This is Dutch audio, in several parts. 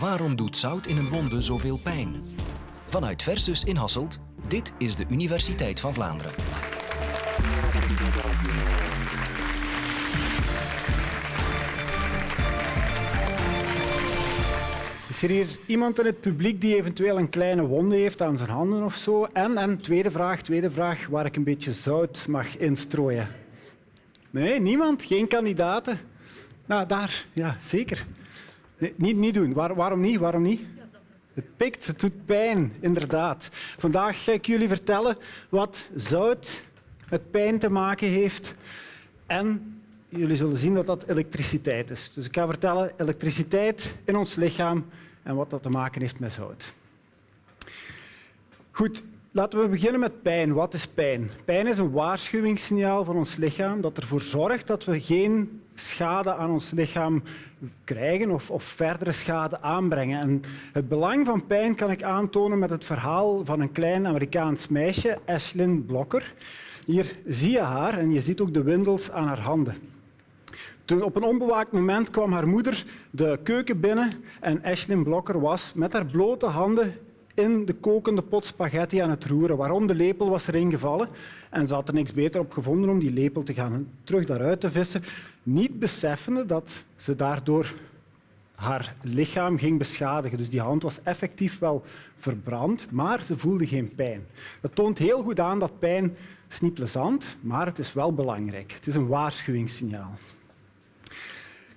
Waarom doet zout in een wonde zoveel pijn? Vanuit Versus in Hasselt, dit is de Universiteit van Vlaanderen. Is er hier iemand in het publiek die eventueel een kleine wonde heeft aan zijn handen of zo? En, en tweede vraag, tweede vraag, waar ik een beetje zout mag instrooien. Nee, niemand? Geen kandidaten? Nou, daar, ja, zeker. Nee, niet, niet doen. Waar, waarom niet? Waarom niet? Het pikt, het doet pijn, inderdaad. Vandaag ga ik jullie vertellen wat zout met pijn te maken heeft. En jullie zullen zien dat dat elektriciteit is. Dus ik ga vertellen elektriciteit in ons lichaam en wat dat te maken heeft met zout. Goed, laten we beginnen met pijn. Wat is pijn? Pijn is een waarschuwingssignaal van ons lichaam dat ervoor zorgt dat we geen schade aan ons lichaam krijgen of, of verdere schade aanbrengen. En het belang van pijn kan ik aantonen met het verhaal van een klein Amerikaans meisje, Ashlyn Blocker. Hier zie je haar en je ziet ook de windels aan haar handen. Toen op een onbewaakt moment kwam haar moeder de keuken binnen en Ashlyn Blocker was met haar blote handen in de kokende pot spaghetti aan het roeren. Waarom? De lepel was erin gevallen en ze had er niks beter op gevonden om die lepel te gaan terug daaruit te vissen. Niet beseffende dat ze daardoor haar lichaam ging beschadigen. Dus die hand was effectief wel verbrand, maar ze voelde geen pijn. Dat toont heel goed aan dat pijn is niet plezant, maar het is wel belangrijk. Het is een waarschuwingssignaal.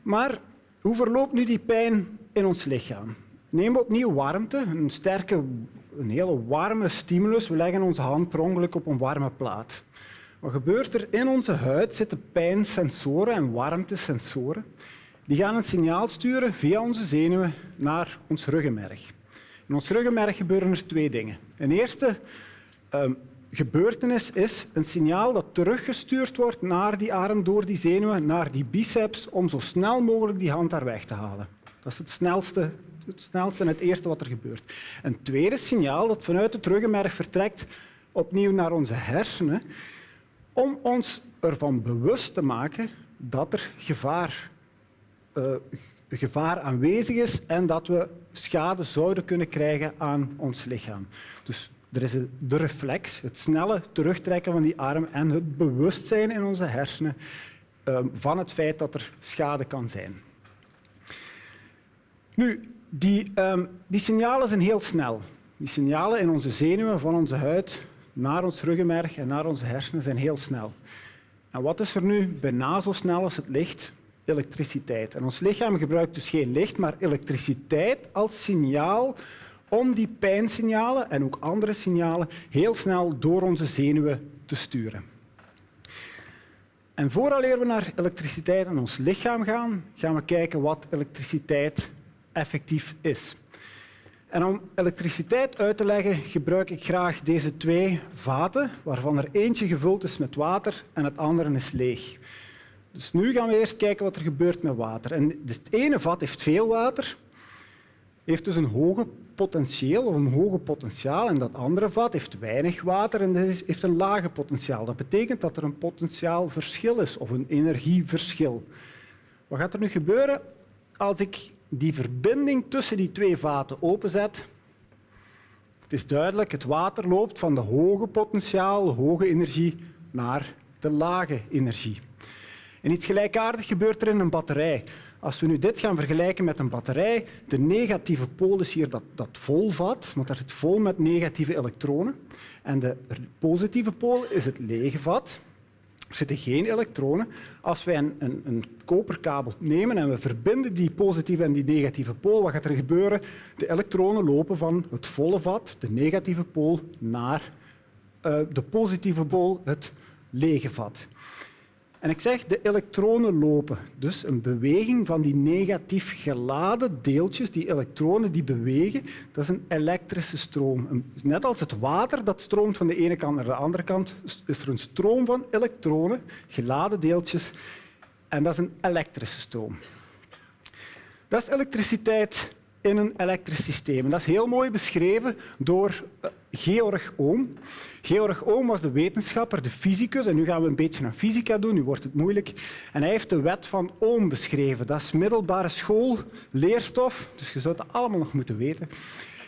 Maar hoe verloopt nu die pijn in ons lichaam? Neem opnieuw warmte, een sterke, een hele warme stimulus. We leggen onze hand per ongeluk op een warme plaat. Wat gebeurt er? In onze huid zitten pijnsensoren en warmtesensoren. Die gaan een signaal sturen via onze zenuwen naar ons ruggenmerg. In ons ruggenmerg gebeuren er twee dingen. Een eerste um, gebeurtenis is een signaal dat teruggestuurd wordt naar die arm door die zenuwen, naar die biceps, om zo snel mogelijk die hand daar weg te halen. Dat is het snelste, het snelste en het eerste wat er gebeurt. Een tweede signaal dat vanuit het ruggenmerg vertrekt, opnieuw naar onze hersenen, om ons ervan bewust te maken dat er gevaar, uh, gevaar aanwezig is en dat we schade zouden kunnen krijgen aan ons lichaam. Dus er is de reflex, het snelle terugtrekken van die arm en het bewustzijn in onze hersenen uh, van het feit dat er schade kan zijn. Nu, die, um, die signalen zijn heel snel. Die signalen in onze zenuwen, van onze huid naar ons ruggenmerg en naar onze hersenen zijn heel snel. En wat is er nu bijna zo snel als het licht? Elektriciteit. En ons lichaam gebruikt dus geen licht, maar elektriciteit als signaal om die pijnsignalen en ook andere signalen heel snel door onze zenuwen te sturen. En vooraleer we naar elektriciteit in ons lichaam gaan, gaan we kijken wat elektriciteit effectief is. En om elektriciteit uit te leggen gebruik ik graag deze twee vaten, waarvan er eentje gevuld is met water en het andere is leeg. Dus nu gaan we eerst kijken wat er gebeurt met water. En dus het ene vat heeft veel water, heeft dus een hoge potentieel of een hoge potentiaal en dat andere vat heeft weinig water en heeft een lage potentiaal. Dat betekent dat er een potentiaalverschil is of een energieverschil. Wat gaat er nu gebeuren als ik die verbinding tussen die twee vaten openzet? Het is duidelijk, het water loopt van de hoge potentiaal, hoge energie, naar de lage energie. En iets gelijkaardigs gebeurt er in een batterij. Als we nu dit gaan vergelijken met een batterij, de negatieve pool is hier dat, dat vol vat, want daar zit vol met negatieve elektronen. En de positieve pool is het lege vat. Er zitten geen elektronen. Als wij een, een, een, koperkabel nemen en we verbinden die positieve en die negatieve pool, wat gaat er gebeuren? De elektronen lopen van het volle vat, de negatieve pool, naar uh, de positieve pool, het lege vat. En ik zeg de elektronen lopen. Dus een beweging van die negatief geladen deeltjes, die elektronen die bewegen, dat is een elektrische stroom. Net als het water dat stroomt van de ene kant naar de andere kant, is er een stroom van elektronen, geladen deeltjes, en dat is een elektrische stroom. Dat is elektriciteit in een elektrisch systeem. Dat is heel mooi beschreven door eh, Georg Ohm. Georg Ohm was de wetenschapper, de fysicus. En nu gaan we een beetje naar fysica doen, nu wordt het moeilijk. En hij heeft de wet van Ohm beschreven. Dat is middelbare school, leerstof, dus je zou het allemaal nog moeten weten.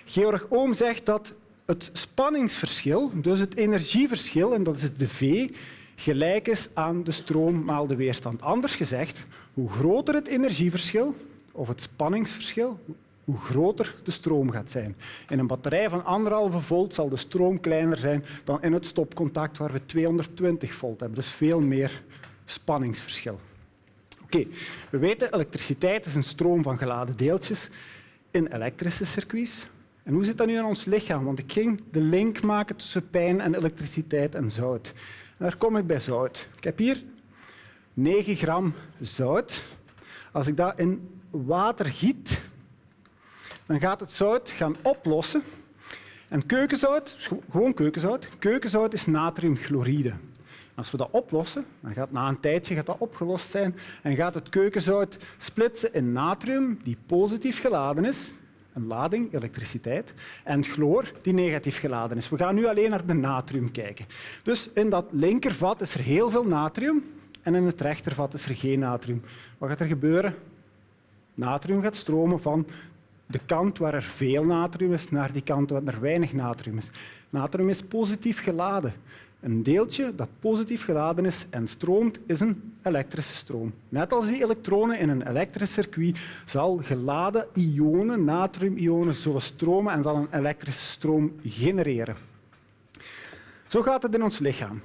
Georg Ohm zegt dat het spanningsverschil, dus het energieverschil, en dat is de V, gelijk is aan de stroom maal de weerstand. Anders gezegd, hoe groter het energieverschil of het spanningsverschil, hoe groter de stroom gaat zijn. In een batterij van anderhalve volt zal de stroom kleiner zijn dan in het stopcontact waar we 220 volt hebben. Dus veel meer spanningsverschil. Oké, we weten elektriciteit is een stroom van geladen deeltjes in elektrische circuits. En hoe zit dat nu in ons lichaam? Want ik ging de link maken tussen pijn en elektriciteit en zout. En daar kom ik bij zout. Ik heb hier 9 gram zout. Als ik dat in water giet, dan gaat het zout gaan oplossen. En keukenzout, gewoon keukenzout, keukenzout is natriumchloride. Als we dat oplossen, dan gaat na een tijdje gaat dat opgelost zijn en gaat het keukenzout splitsen in natrium, die positief geladen is, een lading, elektriciteit, en chloor, die negatief geladen is. We gaan nu alleen naar de natrium kijken. Dus in dat linkervat is er heel veel natrium en in het rechtervat is er geen natrium. Wat gaat er gebeuren? Natrium gaat stromen van de kant waar er veel natrium is naar die kant waar er weinig natrium is. Natrium is positief geladen. Een deeltje dat positief geladen is en stroomt, is een elektrische stroom. Net als die elektronen in een elektrisch circuit zal geladen ionen, natriumionen, zullen stromen en zal een elektrische stroom genereren. Zo gaat het in ons lichaam.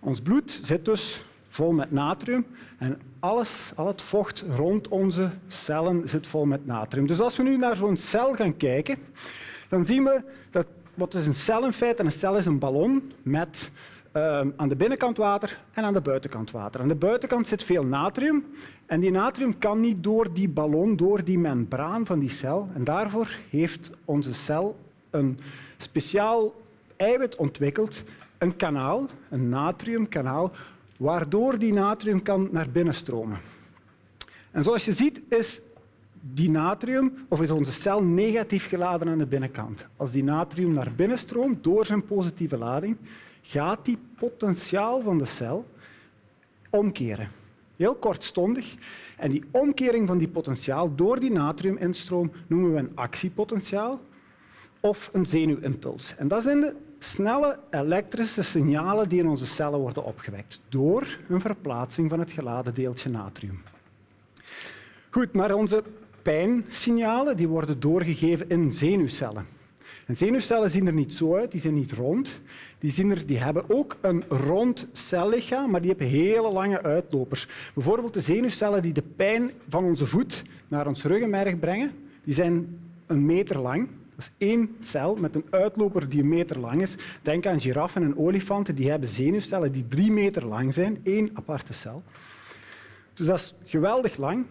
Ons bloed zit dus vol met natrium en alles, al het vocht rond onze cellen zit vol met natrium. Dus als we nu naar zo'n cel gaan kijken, dan zien we dat wat is een cel in feite? Een cel is een ballon met uh, aan de binnenkant water en aan de buitenkant water. Aan de buitenkant zit veel natrium en die natrium kan niet door die ballon, door die membraan van die cel. En daarvoor heeft onze cel een speciaal eiwit ontwikkeld, een kanaal, een natriumkanaal, waardoor die natrium kan naar binnen stromen. En zoals je ziet is die natrium, of is onze cel negatief geladen aan de binnenkant. Als die natrium naar binnen stroomt door zijn positieve lading, gaat die potentiaal van de cel omkeren. Heel kortstondig. En die omkering van die potentiaal door die natriuminstroom noemen we een actiepotentiaal of een zenuwimpuls. En dat zijn de snelle elektrische signalen die in onze cellen worden opgewekt door een verplaatsing van het geladen deeltje natrium. Goed, maar onze pijnsignalen die worden doorgegeven in zenuwcellen. En zenuwcellen zien er niet zo uit, die zijn niet rond. Die, zien er, die hebben ook een rond cellichaam, maar die hebben hele lange uitlopers. Bijvoorbeeld de zenuwcellen die de pijn van onze voet naar ons ruggenmerg brengen, die zijn een meter lang. Dat is één cel met een uitloper die een meter lang is. Denk aan giraffen en olifanten, die hebben zenuwcellen die drie meter lang zijn, één aparte cel. Dus dat is geweldig lang.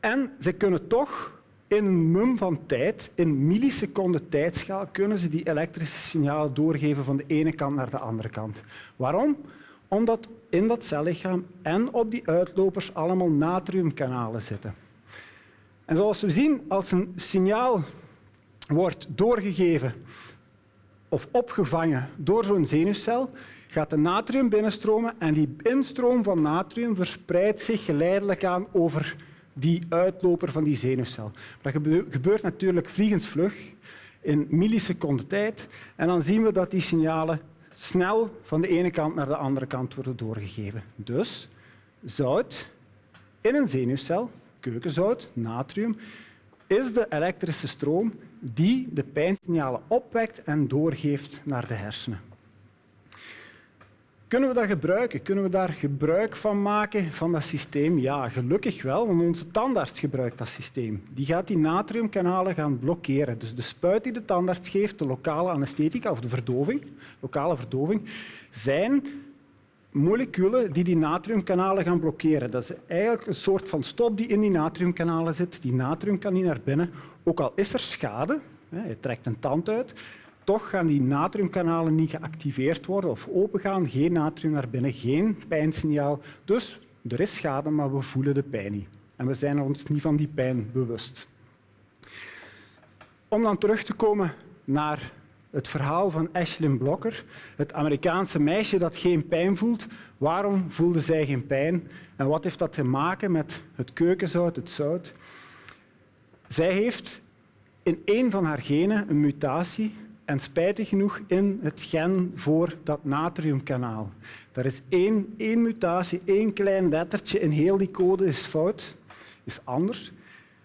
En ze kunnen toch in een mum van tijd, in milliseconden tijdschaal, kunnen ze die elektrische signalen doorgeven van de ene kant naar de andere kant. Waarom? Omdat in dat cellichaam en op die uitlopers allemaal natriumkanalen zitten. En zoals we zien, als een signaal wordt doorgegeven of opgevangen door zo'n zenuwcel, gaat de natrium binnenstromen en die instroom van natrium verspreidt zich geleidelijk aan over die uitloper van die zenuwcel. Dat gebeurt natuurlijk vliegensvlug in milliseconden tijd. En dan zien we dat die signalen snel van de ene kant naar de andere kant worden doorgegeven. Dus zout in een zenuwcel, keukenzout, natrium, is de elektrische stroom die de pijnsignalen opwekt en doorgeeft naar de hersenen. Kunnen we dat gebruiken? Kunnen we daar gebruik van maken van dat systeem? Ja, gelukkig wel, want onze tandarts gebruikt dat systeem. Die gaat die natriumkanalen gaan blokkeren. Dus de spuit die de tandarts geeft, de lokale anesthetica of de verdoving, lokale verdoving, zijn moleculen die die natriumkanalen gaan blokkeren. Dat is eigenlijk een soort van stop die in die natriumkanalen zit. Die natrium kan niet naar binnen. Ook al is er schade, je trekt een tand uit, toch gaan die natriumkanalen niet geactiveerd worden of opengaan. Geen natrium naar binnen, geen pijnsignaal. Dus er is schade, maar we voelen de pijn niet. En we zijn ons niet van die pijn bewust. Om dan terug te komen naar het verhaal van Ashlyn Blokker, het Amerikaanse meisje dat geen pijn voelt. Waarom voelde zij geen pijn en wat heeft dat te maken met het keukenzout, het zout? Zij heeft in één van haar genen een mutatie en spijtig genoeg in het gen voor dat natriumkanaal. Er is één, één mutatie, één klein lettertje in heel die code is fout, is anders,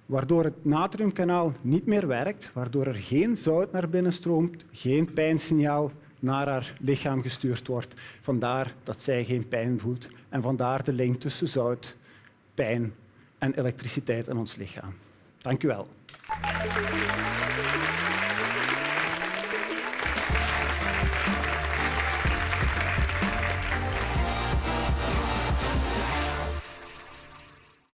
waardoor het natriumkanaal niet meer werkt, waardoor er geen zout naar binnen stroomt, geen pijnsignaal naar haar lichaam gestuurd wordt. Vandaar dat zij geen pijn voelt en vandaar de link tussen zout, pijn en elektriciteit in ons lichaam. Dank u wel.